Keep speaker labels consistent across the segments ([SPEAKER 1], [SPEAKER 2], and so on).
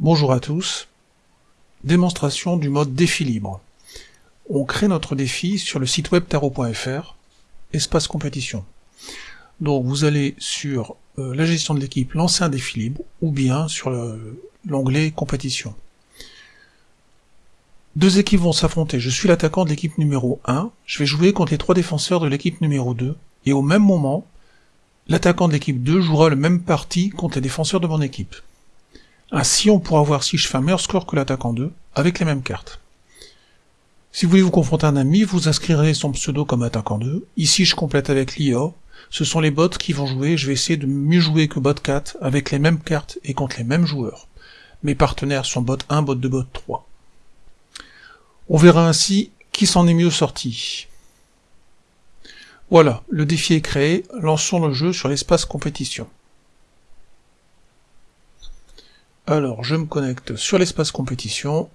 [SPEAKER 1] Bonjour à tous. Démonstration du mode défi libre. On crée notre défi sur le site web tarot.fr, espace compétition. Donc vous allez sur euh, la gestion de l'équipe, lancer un défi libre, ou bien sur l'onglet compétition. Deux équipes vont s'affronter. Je suis l'attaquant de l'équipe numéro 1. Je vais jouer contre les trois défenseurs de l'équipe numéro 2. Et au même moment, l'attaquant de l'équipe 2 jouera le même parti contre les défenseurs de mon équipe. Ainsi, on pourra voir si je fais un meilleur score que l'attaquant 2, avec les mêmes cartes. Si vous voulez vous confronter à un ami, vous inscrirez son pseudo comme attaquant 2. Ici, je complète avec l'IA. Ce sont les bots qui vont jouer, je vais essayer de mieux jouer que bot 4, avec les mêmes cartes et contre les mêmes joueurs. Mes partenaires sont bot 1, bot 2, bot 3. On verra ainsi qui s'en est mieux sorti. Voilà, le défi est créé, lançons le jeu sur l'espace compétition. Alors, je me connecte sur l'espace compétition.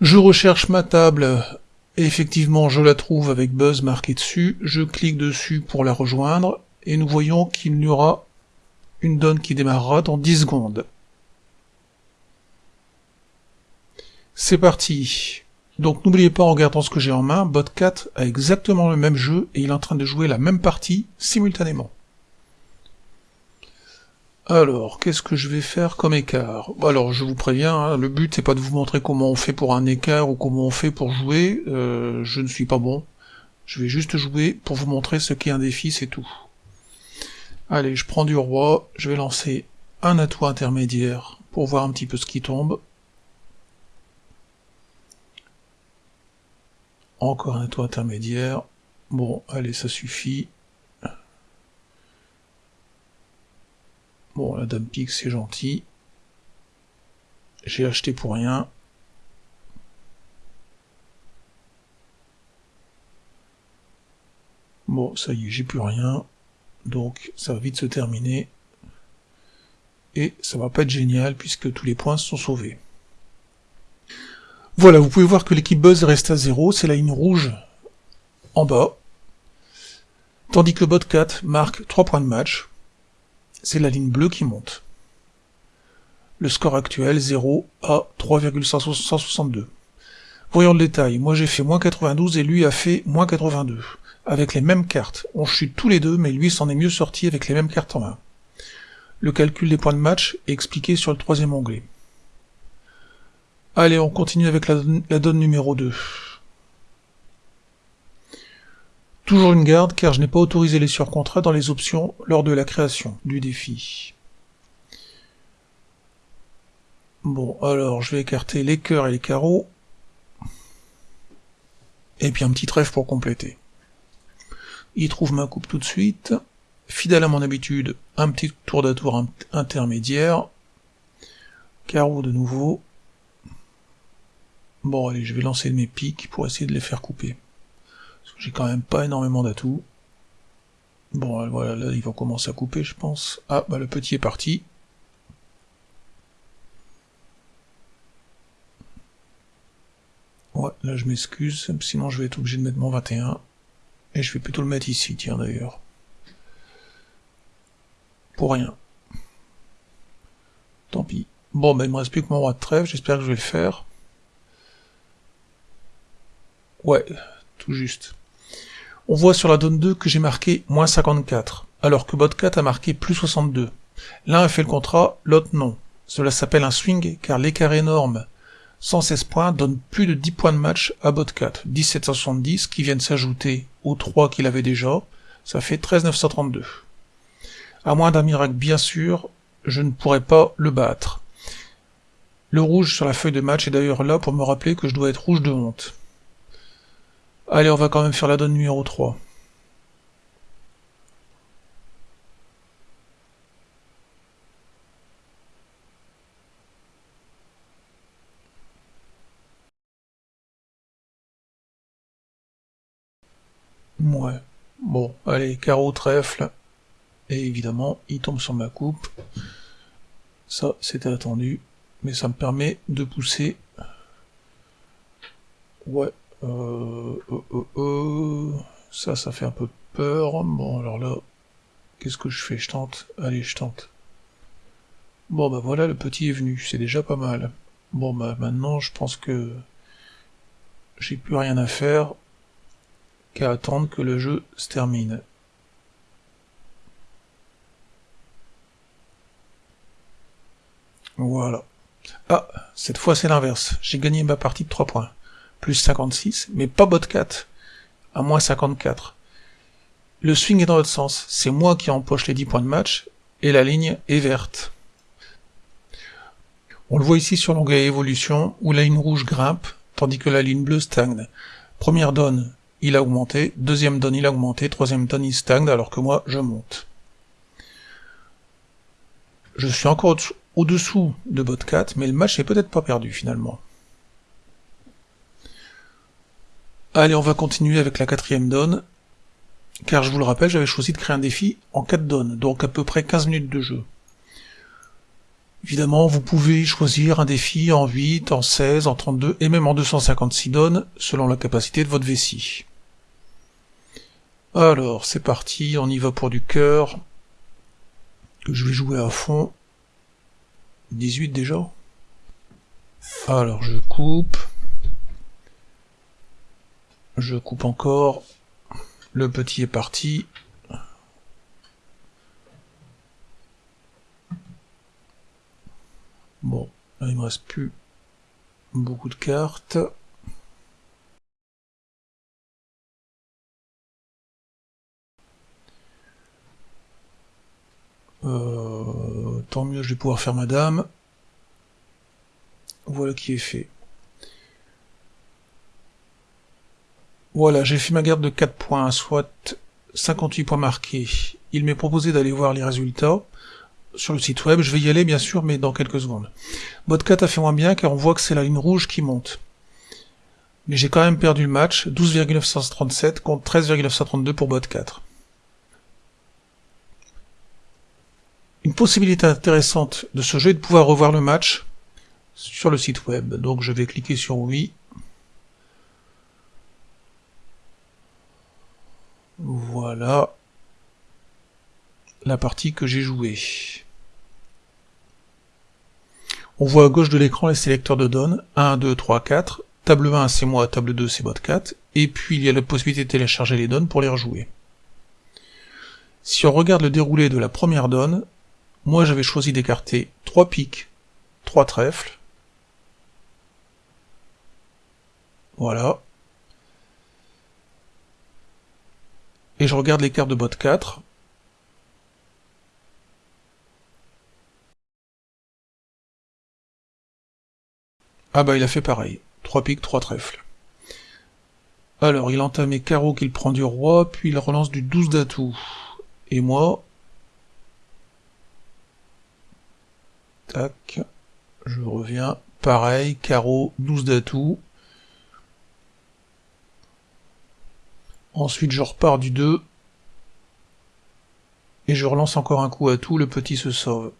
[SPEAKER 1] Je recherche ma table, et effectivement je la trouve avec Buzz marqué dessus. Je clique dessus pour la rejoindre, et nous voyons qu'il y aura une donne qui démarrera dans 10 secondes. C'est parti donc n'oubliez pas en regardant ce que j'ai en main, Bot4 a exactement le même jeu et il est en train de jouer la même partie simultanément. Alors, qu'est-ce que je vais faire comme écart? Alors, je vous préviens, hein, le but c'est pas de vous montrer comment on fait pour un écart ou comment on fait pour jouer, euh, je ne suis pas bon. Je vais juste jouer pour vous montrer ce qu'est un défi, c'est tout. Allez, je prends du roi, je vais lancer un atout intermédiaire pour voir un petit peu ce qui tombe. Encore un toit intermédiaire. Bon, allez, ça suffit. Bon, la dame pique, c'est gentil. J'ai acheté pour rien. Bon, ça y est, j'ai plus rien. Donc, ça va vite se terminer. Et ça va pas être génial, puisque tous les points sont sauvés. Voilà, vous pouvez voir que l'équipe Buzz reste à 0, c'est la ligne rouge en bas. Tandis que le bot 4 marque 3 points de match, c'est la ligne bleue qui monte. Le score actuel 0 à 3,162. Voyons le détail, moi j'ai fait moins 92 et lui a fait moins 82. Avec les mêmes cartes, on chute tous les deux, mais lui s'en est mieux sorti avec les mêmes cartes en main. Le calcul des points de match est expliqué sur le troisième onglet. Allez, on continue avec la, donne numéro 2. Toujours une garde, car je n'ai pas autorisé les surcontrats dans les options lors de la création du défi. Bon, alors, je vais écarter les cœurs et les carreaux. Et puis un petit trèfle pour compléter. Il trouve ma coupe tout de suite. Fidèle à mon habitude, un petit tour d'atour intermédiaire. Carreau de nouveau. Bon allez, je vais lancer mes pics pour essayer de les faire couper. Parce que j'ai quand même pas énormément d'atouts. Bon voilà, là il va commencer à couper je pense. Ah bah le petit est parti. Ouais, là je m'excuse, sinon je vais être obligé de mettre mon 21. Et je vais plutôt le mettre ici, tiens d'ailleurs. Pour rien. Tant pis. Bon, ben il me reste plus que mon roi de trêve, j'espère que je vais le faire. Ouais, tout juste. On voit sur la donne 2 que j'ai marqué moins 54, alors que bot 4 a marqué plus 62. L'un a fait le contrat, l'autre non. Cela s'appelle un swing, car l'écart énorme 116 points donne plus de 10 points de match à bot 4. 1770 qui viennent s'ajouter aux 3 qu'il avait déjà, ça fait 13932. À moins d'un miracle bien sûr, je ne pourrais pas le battre. Le rouge sur la feuille de match est d'ailleurs là pour me rappeler que je dois être rouge de honte. Allez, on va quand même faire la donne numéro 3. Ouais. Bon, allez, carreau, trèfle. Et évidemment, il tombe sur ma coupe. Ça, c'était attendu. Mais ça me permet de pousser... Ouais, euh, euh, euh, ça, ça fait un peu peur. Bon, alors là, qu'est-ce que je fais? Je tente Allez, je tente. Bon bah voilà, le petit est venu, c'est déjà pas mal. Bon bah maintenant je pense que j'ai plus rien à faire qu'à attendre que le jeu se termine. Voilà. Ah, cette fois c'est l'inverse. J'ai gagné ma partie de 3 points. Plus 56, mais pas bot 4. À moins 54. Le swing est dans l'autre sens. C'est moi qui empoche les 10 points de match, et la ligne est verte. On le voit ici sur l'onglet évolution, où la ligne rouge grimpe, tandis que la ligne bleue stagne. Première donne, il a augmenté, deuxième donne, il a augmenté, troisième donne, il stagne, alors que moi, je monte. Je suis encore au-dessous de bot 4, mais le match n'est peut-être pas perdu finalement. Allez, on va continuer avec la quatrième donne, car je vous le rappelle, j'avais choisi de créer un défi en 4 donnes, donc à peu près 15 minutes de jeu. Évidemment, vous pouvez choisir un défi en 8, en 16, en 32 et même en 256 donnes, selon la capacité de votre vessie. Alors, c'est parti, on y va pour du cœur, que je vais jouer à fond. 18 déjà Alors, je coupe. Je coupe encore. Le petit est parti. Bon, là il me reste plus beaucoup de cartes. Euh, tant mieux, je vais pouvoir faire madame. Voilà qui est fait. Voilà, j'ai fait ma garde de 4 points, soit 58 points marqués. Il m'est proposé d'aller voir les résultats sur le site web. Je vais y aller bien sûr, mais dans quelques secondes. Bot 4 a fait moins bien car on voit que c'est la ligne rouge qui monte. Mais j'ai quand même perdu le match, 12,937 contre 13,932 pour bot 4. Une possibilité intéressante de ce jeu est de pouvoir revoir le match sur le site web. Donc je vais cliquer sur oui. Voilà la partie que j'ai jouée. On voit à gauche de l'écran les sélecteurs de données, 1, 2, 3, 4, table 1 c'est moi, table 2 c'est bot 4, et puis il y a la possibilité de télécharger les données pour les rejouer. Si on regarde le déroulé de la première donne, moi j'avais choisi d'écarter 3 piques, 3 trèfles, voilà, et je regarde les cartes de bot 4, Ah bah il a fait pareil. 3 piques, 3 trèfles. Alors, il entamé carreau qu'il prend du roi, puis il relance du 12 d'atout. Et moi... Tac. Je reviens. Pareil, carreau, 12 d'atout. Ensuite, je repars du 2. Et je relance encore un coup à tout, le petit se sauve.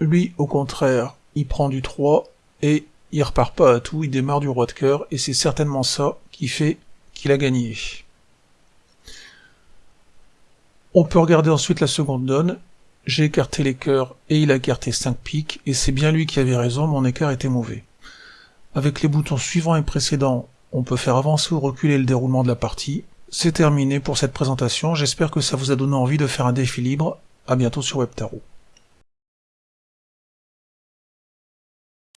[SPEAKER 1] Lui, au contraire, il prend du 3 et il repart pas à tout, il démarre du roi de cœur et c'est certainement ça qui fait qu'il a gagné. On peut regarder ensuite la seconde donne. J'ai écarté les cœurs et il a écarté 5 piques et c'est bien lui qui avait raison, mon écart était mauvais. Avec les boutons suivants et précédents, on peut faire avancer ou reculer le déroulement de la partie. C'est terminé pour cette présentation, j'espère que ça vous a donné envie de faire un défi libre. À bientôt sur WebTarot.